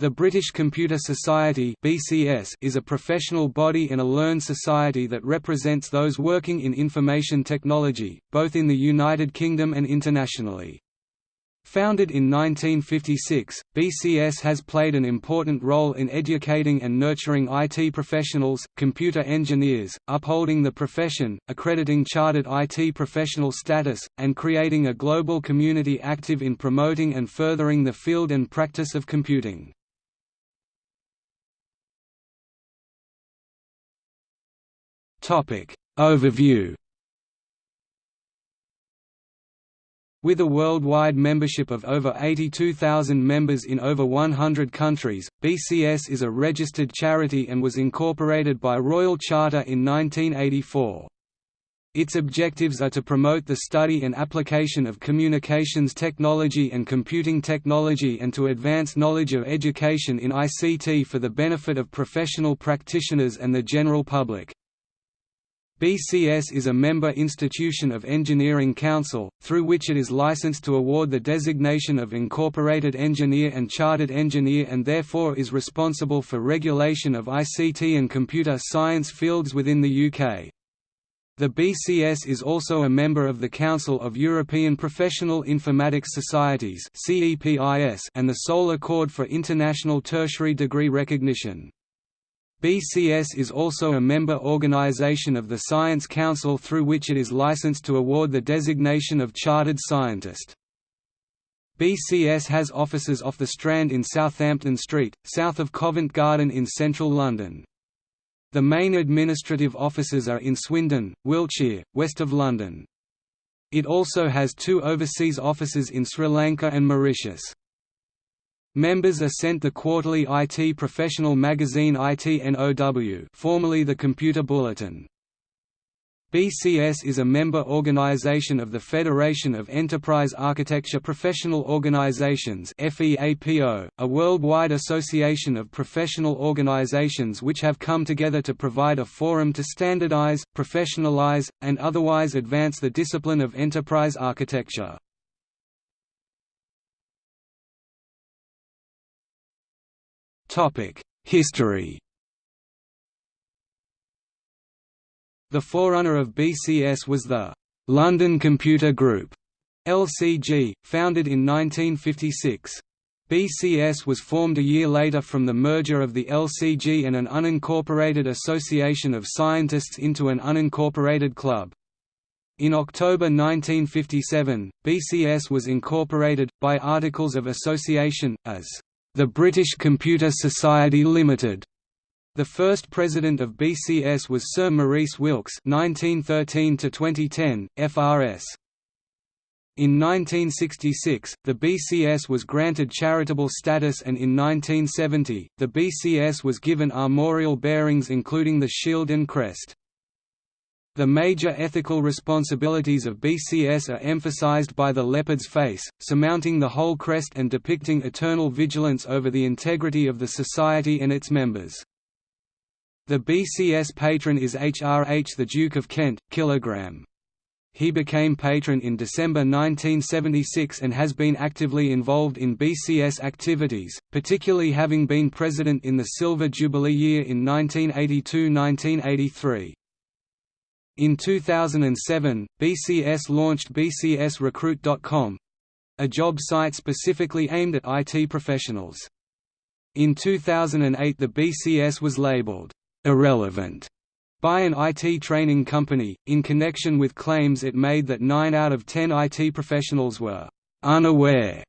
The British Computer Society (BCS) is a professional body and a learned society that represents those working in information technology, both in the United Kingdom and internationally. Founded in 1956, BCS has played an important role in educating and nurturing IT professionals, computer engineers, upholding the profession, accrediting chartered IT professional status, and creating a global community active in promoting and furthering the field and practice of computing. Overview With a worldwide membership of over 82,000 members in over 100 countries, BCS is a registered charity and was incorporated by Royal Charter in 1984. Its objectives are to promote the study and application of communications technology and computing technology and to advance knowledge of education in ICT for the benefit of professional practitioners and the general public. BCS is a member institution of Engineering Council, through which it is licensed to award the designation of Incorporated Engineer and Chartered Engineer and therefore is responsible for regulation of ICT and computer science fields within the UK. The BCS is also a member of the Council of European Professional Informatics Societies and the Seoul Accord for International Tertiary Degree Recognition. BCS is also a member organisation of the Science Council through which it is licensed to award the designation of Chartered Scientist. BCS has offices off the Strand in Southampton Street, south of Covent Garden in central London. The main administrative offices are in Swindon, Wiltshire, west of London. It also has two overseas offices in Sri Lanka and Mauritius. Members are sent the quarterly IT professional magazine ITNOW formerly the Computer Bulletin. BCS is a member organization of the Federation of Enterprise Architecture Professional Organizations a worldwide association of professional organizations which have come together to provide a forum to standardize, professionalize, and otherwise advance the discipline of enterprise architecture. History The forerunner of BCS was the London Computer Group LCG, founded in 1956. BCS was formed a year later from the merger of the LCG and an unincorporated association of scientists into an unincorporated club. In October 1957, BCS was incorporated, by Articles of Association, as the British Computer Society Limited. The first president of BCS was Sir Maurice Wilkes (1913–2010), FRS. In 1966, the BCS was granted charitable status and in 1970, the BCS was given armorial bearings including the shield and crest. The major ethical responsibilities of BCS are emphasized by the leopard's face, surmounting the whole crest and depicting eternal vigilance over the integrity of the society and its members. The BCS patron is HRH the Duke of Kent, kilogram. He became patron in December 1976 and has been actively involved in BCS activities, particularly having been president in the Silver Jubilee year in 1982–1983. In 2007, BCS launched bcsrecruit.com a job site specifically aimed at IT professionals. In 2008 the BCS was labeled, "...irrelevant", by an IT training company, in connection with claims it made that 9 out of 10 IT professionals were "...unaware",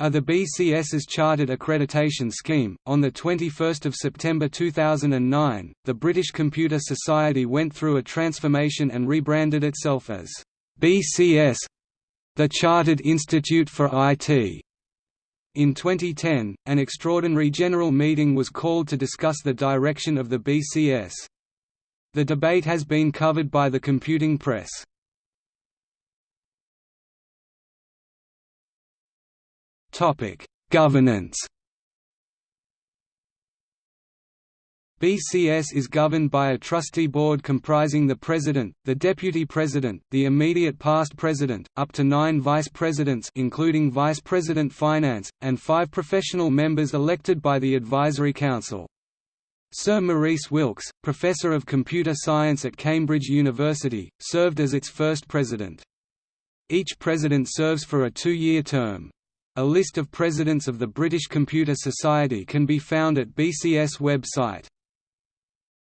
of the BCS's Chartered Accreditation Scheme. On 21 September 2009, the British Computer Society went through a transformation and rebranded itself as BCS the Chartered Institute for IT. In 2010, an extraordinary general meeting was called to discuss the direction of the BCS. The debate has been covered by the computing press. Governance. BCS is governed by a trustee board comprising the president, the deputy president, the immediate past president, up to nine vice presidents including vice president finance, and five professional members elected by the advisory council. Sir Maurice Wilkes, professor of computer science at Cambridge University, served as its first president. Each president serves for a two-year term. A list of presidents of the British Computer Society can be found at BCS website.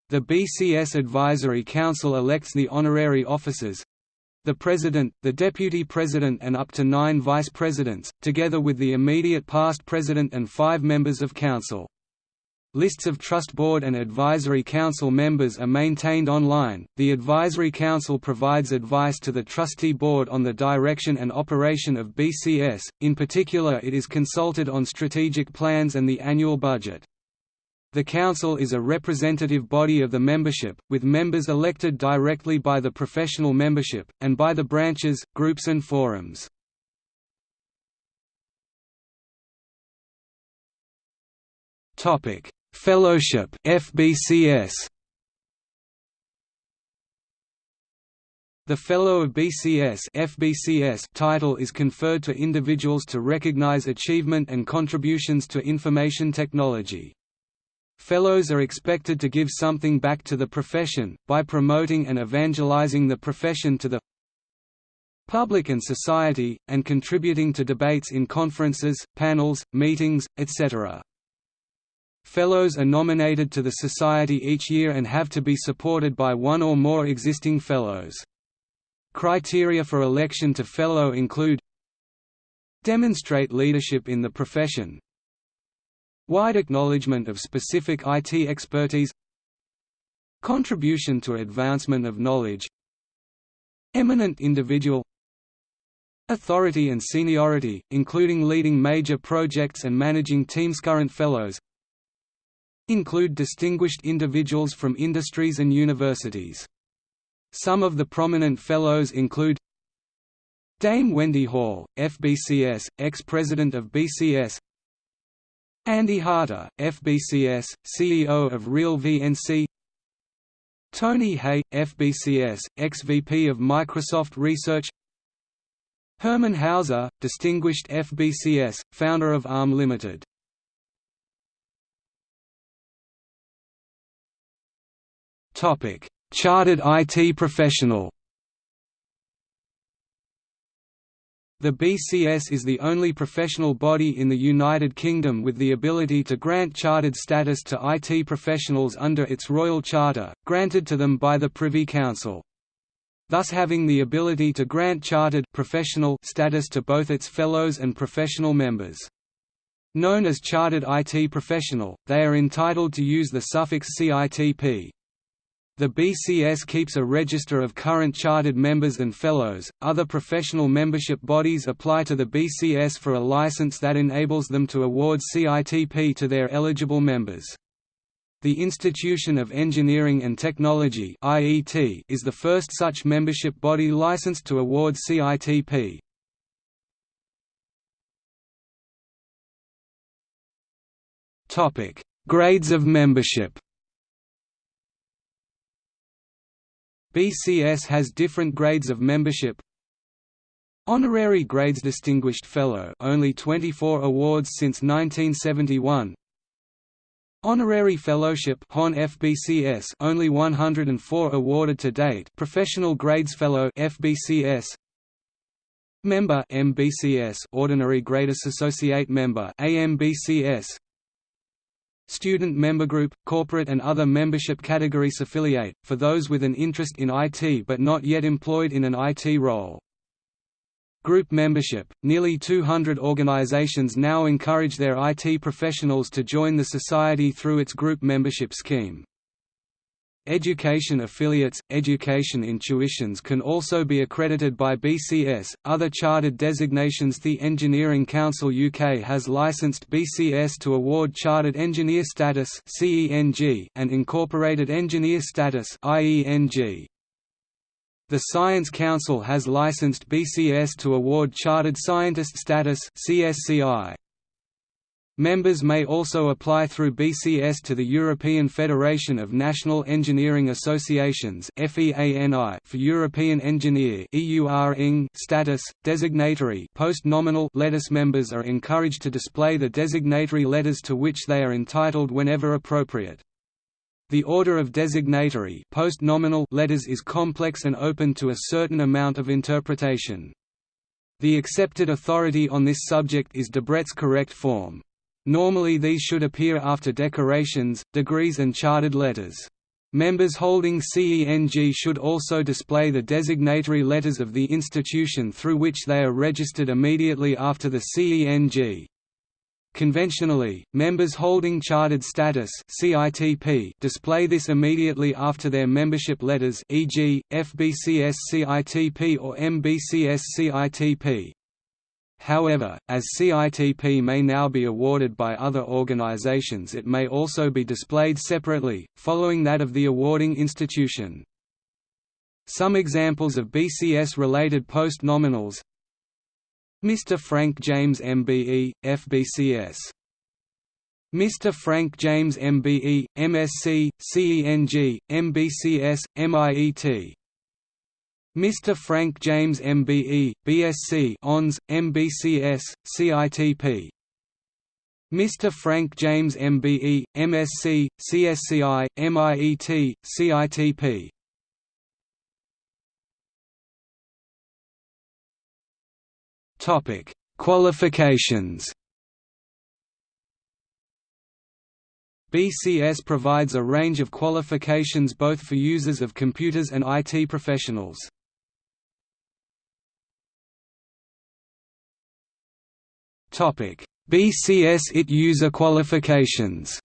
The BCS Advisory Council elects the honorary officers the President, the Deputy President and up to nine Vice Presidents, together with the immediate past President and five members of Council. Lists of Trust Board and Advisory Council members are maintained online. The Advisory Council provides advice to the Trustee Board on the direction and operation of BCS, in particular, it is consulted on strategic plans and the annual budget. The Council is a representative body of the membership, with members elected directly by the professional membership, and by the branches, groups and forums. Fellowship FBCS The Fellow of BCS, FBCS title is conferred to individuals to recognize achievement and contributions to information technology. Fellows are expected to give something back to the profession, by promoting and evangelizing the profession to the public and society, and contributing to debates in conferences, panels, meetings, etc. Fellows are nominated to the Society each year and have to be supported by one or more existing Fellows. Criteria for election to Fellow include Demonstrate leadership in the profession, Wide acknowledgement of specific IT expertise. Contribution to advancement of knowledge. Eminent individual. Authority and seniority, including leading major projects and managing teams Current fellows Include distinguished individuals from industries and universities. Some of the prominent fellows include Dame Wendy Hall, FBCS, ex-president of BCS Andy Harter, FBCS, CEO of Real VNC Tony Hey, FBCS, ex-VP of Microsoft Research Hermann Hauser, Distinguished FBCS, founder of ARM Limited. Chartered IT professional The BCS is the only professional body in the United Kingdom with the ability to grant chartered status to IT professionals under its Royal Charter, granted to them by the Privy Council. Thus having the ability to grant chartered professional status to both its fellows and professional members. Known as Chartered IT Professional, they are entitled to use the suffix CITP. The BCS keeps a register of current chartered members and fellows. Other professional membership bodies apply to the BCS for a license that enables them to award CITP to their eligible members. The Institution of Engineering and Technology (IET) is the first such membership body licensed to award CITP. Topic: Grades of membership. BCS has different grades of membership. Honorary grades Distinguished Fellow only 24 awards since 1971. Honorary Fellowship HON FBCS only 104 awarded to date. Professional Grades Fellow FBCS Member MBCS Ordinary Gradus Associate Member AMBCS Student member group, corporate and other membership categories affiliate, for those with an interest in IT but not yet employed in an IT role. Group membership – Nearly 200 organizations now encourage their IT professionals to join the Society through its group membership scheme. Education affiliates, education intuitions can also be accredited by BCS. Other chartered designations The Engineering Council UK has licensed BCS to award Chartered Engineer Status and Incorporated Engineer Status The Science Council has licensed BCS to award Chartered Scientist Status CSCI. Members may also apply through BCS to the European Federation of National Engineering Associations for European Engineer status. Designatory post-nominal letters members are encouraged to display the designatory letters to which they are entitled whenever appropriate. The order of designatory letters is complex and open to a certain amount of interpretation. The accepted authority on this subject is Debrett's correct form. Normally these should appear after decorations, degrees and chartered letters. Members holding CENG should also display the designatory letters of the institution through which they are registered immediately after the CENG. Conventionally, members holding chartered status CITP display this immediately after their membership letters e.g., FBCS CITP or MBCS CITP. However, as CITP may now be awarded by other organizations it may also be displayed separately, following that of the awarding institution. Some examples of BCS-related post-nominals Mr. Frank James MBE, FBCS Mr. Frank James MBE, MSc, CENG, MBCS, MIET Mr. Frank James MBE, BSc ONS, MBCS, CITP Mr. Frank James MBE, MSc, CSCI, MIET, CITP Topic: Qualifications. BCS provides a range of qualifications both for users of computers and IT professionals. BCS IT user qualifications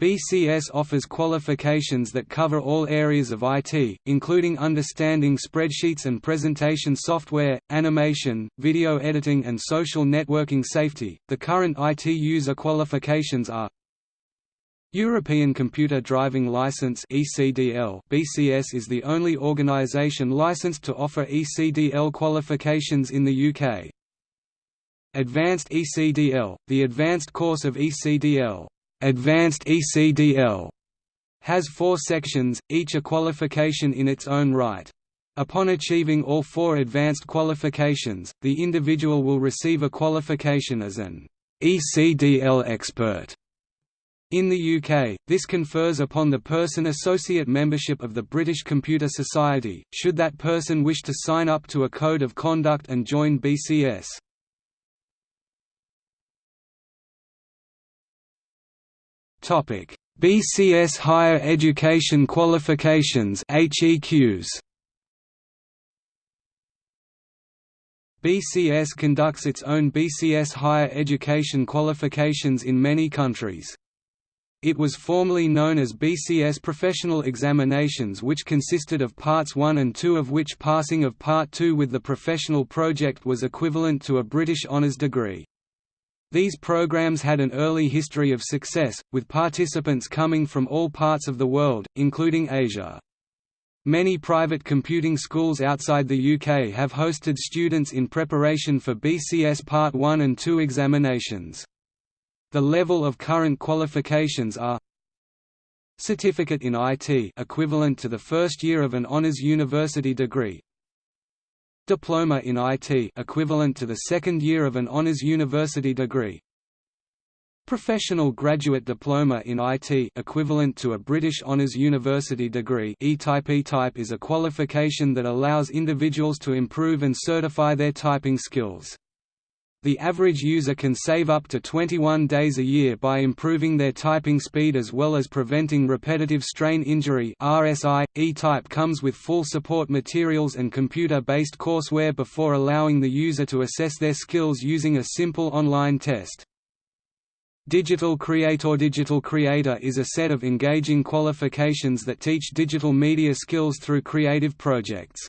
BCS offers qualifications that cover all areas of IT, including understanding spreadsheets and presentation software, animation, video editing, and social networking safety. The current IT user qualifications are European Computer Driving License (ECDL). BCS is the only organization licensed to offer ECDL qualifications in the UK. Advanced ECDL, the advanced course of ECDL, Advanced ECDL, has four sections, each a qualification in its own right. Upon achieving all four advanced qualifications, the individual will receive a qualification as an ECDL expert. In the UK, this confers upon the person associate membership of the British Computer Society, should that person wish to sign up to a code of conduct and join BCS. BCS Higher Education Qualifications HEQs BCS conducts its own BCS higher education qualifications in many countries. It was formerly known as BCS Professional Examinations which consisted of Parts 1 and 2 of which passing of Part 2 with the professional project was equivalent to a British honours degree. These programs had an early history of success, with participants coming from all parts of the world, including Asia. Many private computing schools outside the UK have hosted students in preparation for BCS Part 1 and 2 examinations. The level of current qualifications are Certificate in IT equivalent to the first year of an honors university degree. Diploma in IT equivalent to the second year of an honors university degree. Professional Graduate Diploma in IT equivalent to a British Honours University degree E-type. E-type is a qualification that allows individuals to improve and certify their typing skills. The average user can save up to 21 days a year by improving their typing speed as well as preventing repetitive strain injury RSI. E-type comes with full support materials and computer-based courseware before allowing the user to assess their skills using a simple online test. Digital Creator Digital Creator is a set of engaging qualifications that teach digital media skills through creative projects.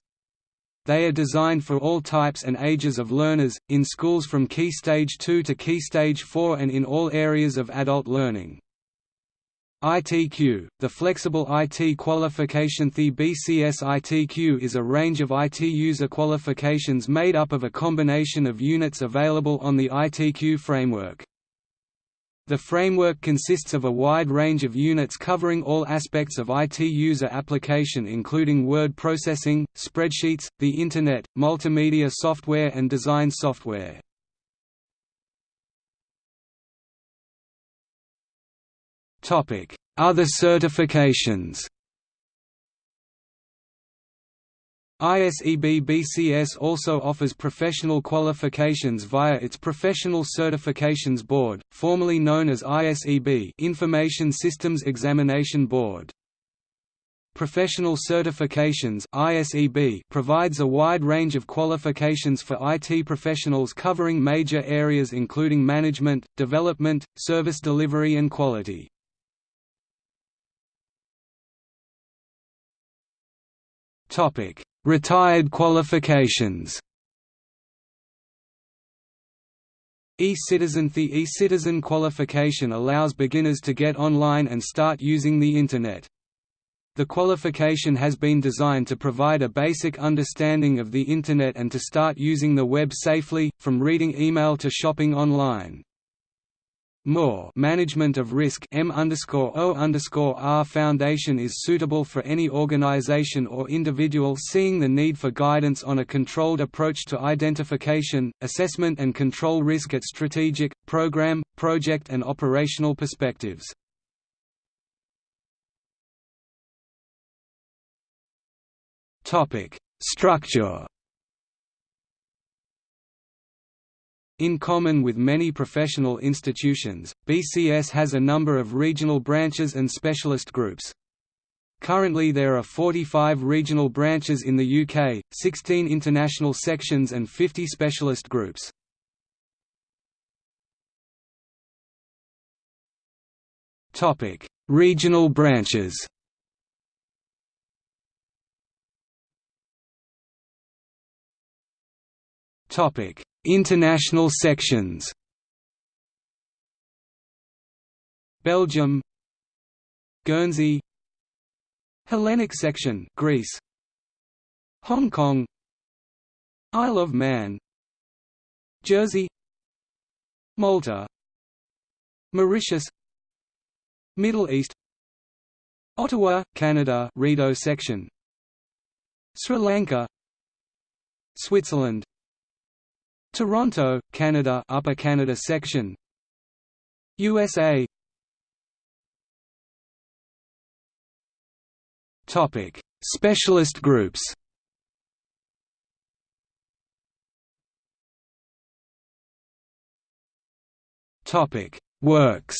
They are designed for all types and ages of learners, in schools from Key Stage 2 to Key Stage 4 and in all areas of adult learning. ITQ, the flexible IT qualification The BCS ITQ is a range of IT user qualifications made up of a combination of units available on the ITQ framework. The framework consists of a wide range of units covering all aspects of IT user application including word processing, spreadsheets, the Internet, multimedia software and design software. Other certifications ISEB BCS also offers professional qualifications via its Professional Certifications Board, formerly known as ISEB Information Systems Examination Board. Professional Certifications ISEB provides a wide range of qualifications for IT professionals covering major areas including management, development, service delivery and quality. Topic: Retired qualifications. E-Citizen The E-Citizen qualification allows beginners to get online and start using the Internet. The qualification has been designed to provide a basic understanding of the Internet and to start using the web safely, from reading email to shopping online. More management of risk M O R Foundation is suitable for any organization or individual seeing the need for guidance on a controlled approach to identification, assessment and control risk at strategic, program, project and operational perspectives. Structure In common with many professional institutions, BCS has a number of regional branches and specialist groups. Currently there are 45 regional branches in the UK, 16 international sections and 50 specialist groups. Regional branches Topic: International sections. Belgium. Guernsey. Hellenic section Greece. Hong Kong. Isle of Man. Jersey. Malta. Mauritius. Middle East. Ottawa, Canada Rideau section. Sri Lanka. Switzerland Toronto, Canada Upper Canada section. USA Topic. Specialist groups. Topic. Works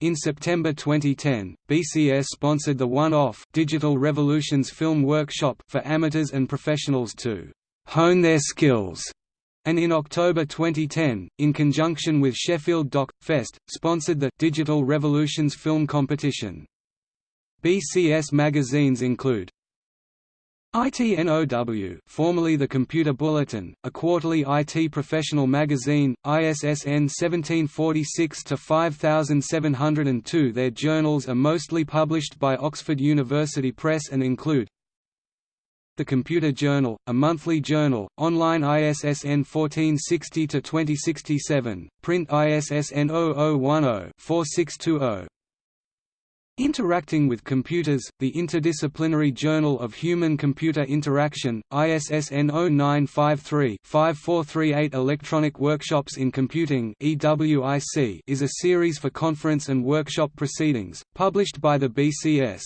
In September 2010, BCS sponsored the one-off Digital Revolutions Film Workshop for amateurs and professionals to hone their skills. And in October 2010, in conjunction with Sheffield Doc Fest, sponsored the Digital Revolutions Film Competition. BCS magazines include ITNOW formerly the Computer Bulletin, a quarterly IT professional magazine, ISSN 1746-5702 Their journals are mostly published by Oxford University Press and include The Computer Journal, a monthly journal, online ISSN 1460-2067, print ISSN 0010-4620 Interacting with Computers, the Interdisciplinary Journal of Human-Computer Interaction, ISSN 0953-5438 Electronic Workshops in Computing is a series for conference and workshop proceedings, published by the BCS.